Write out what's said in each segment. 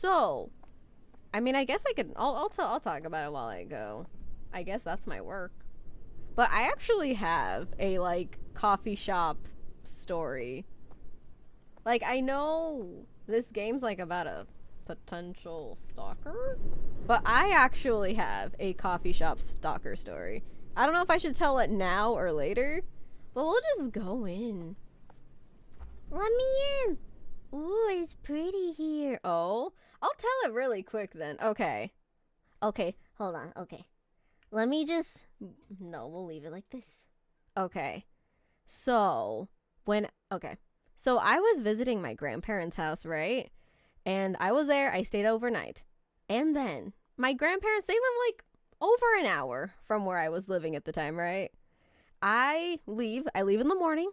So, I mean, I guess I could. I'll I'll, tell, I'll talk about it while I go. I guess that's my work. But I actually have a like coffee shop story. Like I know this game's like about a potential stalker, but I actually have a coffee shop stalker story. I don't know if I should tell it now or later, but we'll just go in. Let me in. Ooh, it's pretty here. Oh, I'll tell it really quick then. Okay. Okay, hold on. Okay. Let me just. No, we'll leave it like this. Okay. So, when. Okay. So, I was visiting my grandparents' house, right? And I was there. I stayed overnight. And then, my grandparents, they live like over an hour from where I was living at the time, right? I leave. I leave in the morning.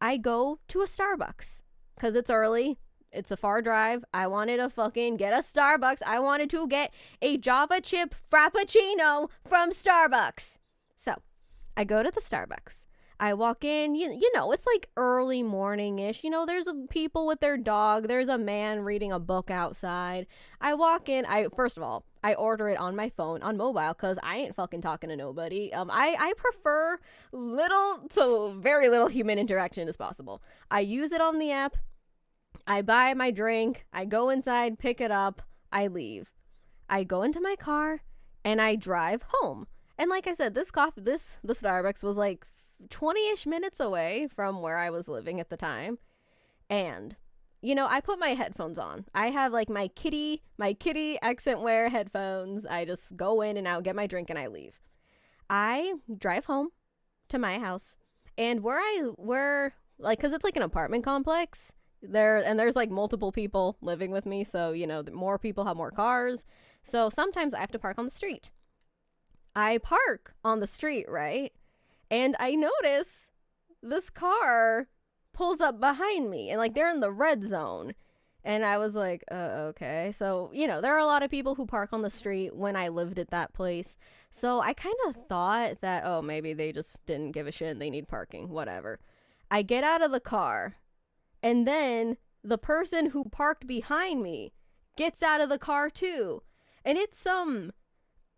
I go to a Starbucks because it's early. It's a far drive. I wanted to fucking get a Starbucks. I wanted to get a Java chip Frappuccino from Starbucks. So I go to the Starbucks. I walk in, you, you know, it's like early morning ish. You know, there's people with their dog. There's a man reading a book outside. I walk in. I first of all, I order it on my phone on mobile because I ain't fucking talking to nobody. Um, I I prefer little to very little human interaction as possible. I use it on the app. I buy my drink, I go inside, pick it up, I leave. I go into my car and I drive home. And like I said, this coffee this the Starbucks was like 20ish minutes away from where I was living at the time. And you know, I put my headphones on. I have like my kitty, my kitty accent wear headphones. I just go in and out, get my drink and I leave. I drive home to my house. And where I where like cuz it's like an apartment complex, there and there's like multiple people living with me so you know more people have more cars. So sometimes i have to park on the street. I park on the street right? And i notice this car pulls up behind me and like they're in the red zone. And i was like uh, okay. So you know there are a lot of people who park on the street when i lived at that place. So i kind of thought that oh maybe they just didn't give a shit and they need parking whatever. I get out of the car and then the person who parked behind me gets out of the car too. And it's some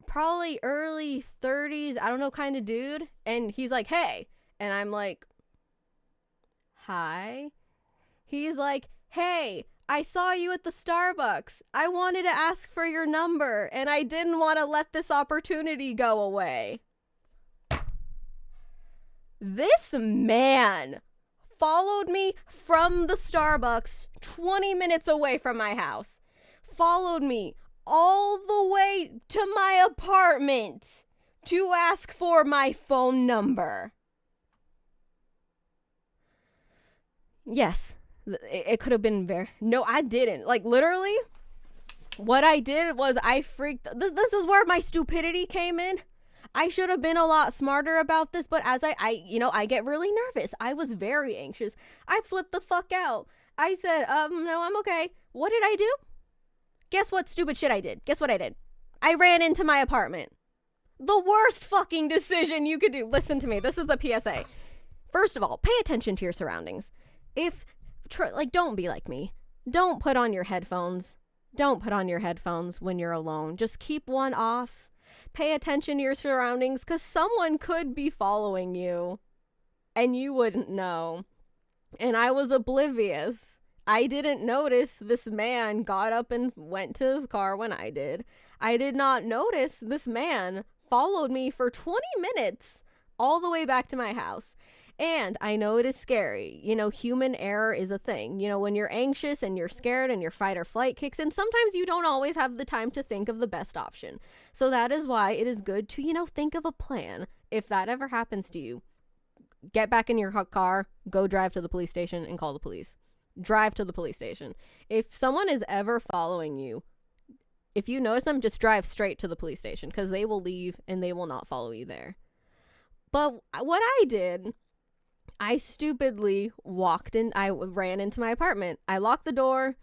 probably early 30s, I don't know, kind of dude. And he's like, hey. And I'm like, hi. He's like, hey, I saw you at the Starbucks. I wanted to ask for your number, and I didn't want to let this opportunity go away. This man followed me from the Starbucks 20 minutes away from my house, followed me all the way to my apartment to ask for my phone number. Yes, it could have been very. No, I didn't. Like, literally, what I did was I freaked. This, this is where my stupidity came in. I should have been a lot smarter about this, but as I, I, you know, I get really nervous. I was very anxious. I flipped the fuck out. I said, um, no, I'm okay. What did I do? Guess what stupid shit I did? Guess what I did? I ran into my apartment. The worst fucking decision you could do. Listen to me. This is a PSA. First of all, pay attention to your surroundings. If, like, don't be like me. Don't put on your headphones. Don't put on your headphones when you're alone. Just keep one off pay attention to your surroundings because someone could be following you and you wouldn't know. And I was oblivious. I didn't notice this man got up and went to his car when I did. I did not notice this man followed me for 20 minutes all the way back to my house. And I know it is scary. You know, human error is a thing. You know, when you're anxious and you're scared and your fight or flight kicks in, sometimes you don't always have the time to think of the best option. So that is why it is good to, you know, think of a plan. If that ever happens to you, get back in your car, go drive to the police station and call the police. Drive to the police station. If someone is ever following you, if you notice them, just drive straight to the police station because they will leave and they will not follow you there. But uh, what I did I stupidly walked in, I ran into my apartment. I locked the door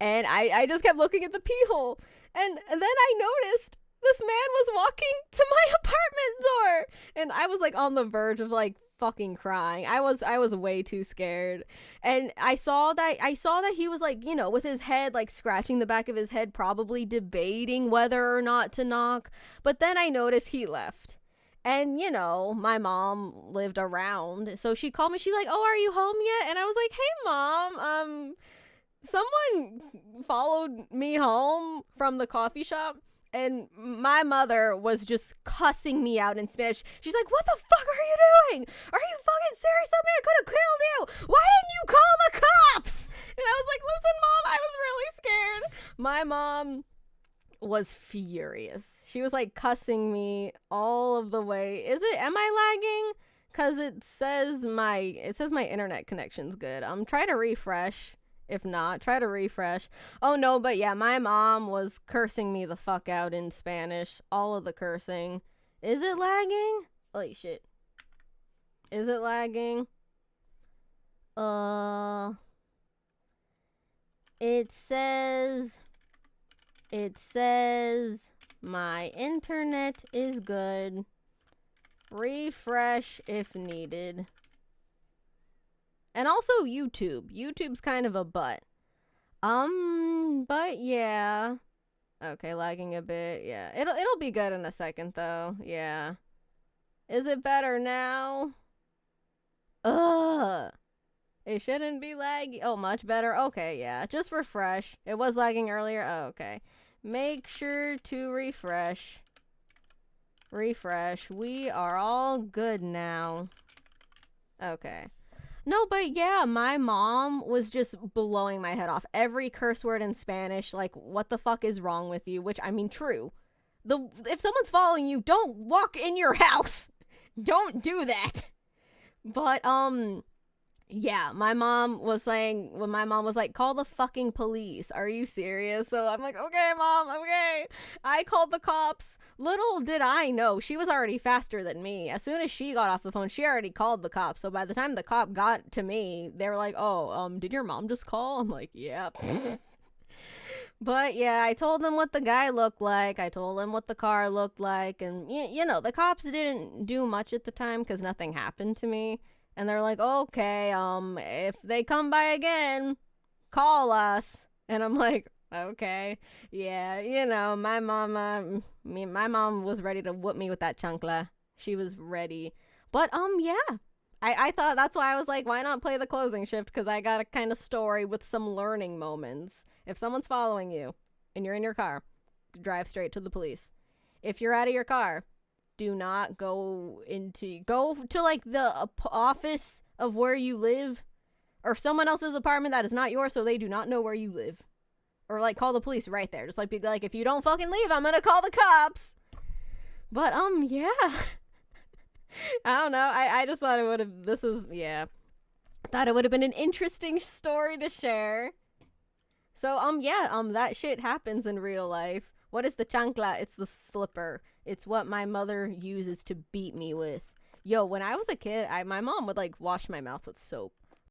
and I, I just kept looking at the pee hole. And, and then I noticed this man was walking to my apartment door. And I was like on the verge of like fucking crying. I was I was way too scared. And I saw that I saw that he was like, you know, with his head like scratching the back of his head probably debating whether or not to knock. But then I noticed he left. And you know, my mom lived around. So she called me. She's like, "Oh, are you home yet?" And I was like, "Hey, mom. Um someone followed me home from the coffee shop and my mother was just cussing me out in Spanish. She's like, "What the fuck are you doing? Are you fucking serious? That man could have killed you. Why didn't you call the cops?" And I was like, "Listen, mom, I was really scared." My mom was furious. She was like cussing me all of the way. Is it? Am I lagging? Cause it says my it says my internet connection's good. I'm trying to refresh. If not, try to refresh. Oh no, but yeah, my mom was cursing me the fuck out in Spanish. All of the cursing. Is it lagging? Holy shit. Is it lagging? Uh It says it says my internet is good. Refresh if needed. And also YouTube. YouTube's kind of a butt. Um, but yeah. Okay, lagging a bit. Yeah. It'll it'll be good in a second though. Yeah. Is it better now? Ugh. It shouldn't be laggy. Oh, much better. Okay, yeah. Just refresh. It was lagging earlier. Oh, okay. Make sure to refresh. Refresh. We are all good now. Okay. No, but yeah, my mom was just blowing my head off. Every curse word in Spanish, like, what the fuck is wrong with you? Which, I mean, true. The If someone's following you, don't walk in your house. Don't do that. But, um, yeah, my mom was saying when my mom was like, "Call the fucking police." Are you serious? So I'm like, "Okay, mom, okay." I called the cops. Little did I know, she was already faster than me. As soon as she got off the phone, she already called the cops. So by the time the cop got to me, they were like, "Oh, um, did your mom just call?" I'm like, "Yeah." But yeah, I told them what the guy looked like. I told them what the car looked like. And, y- you know, the cops didn't do much at the time because nothing happened to me and they're like, okay, um, if they come by again, call us. And I'm like, okay, yeah, you know, my mama, me, my mom was ready to whoop me with that chancla. She was ready. But um, yeah, I I thought that's why I was like, why not play the closing shift? Because I got a kind of story with some learning moments. If someone's following you and you're in your car, drive straight to the police. If you're out of your car, do not go into go to like the office of where you live or someone else's apartment that is not yours so they do not know where you live. Or like call the police right there. Just like be like if you don't fucking leave i'm gonna call the cops. But um yeah. I don't know. I i just thought it would have this is yeah. Thought it would have been an interesting story to share. So um yeah um that shit happens in real life what is the chancla it's the slipper it's what my mother uses to beat me with. Yo, when I was a kid, I my mom would like wash my mouth with soap.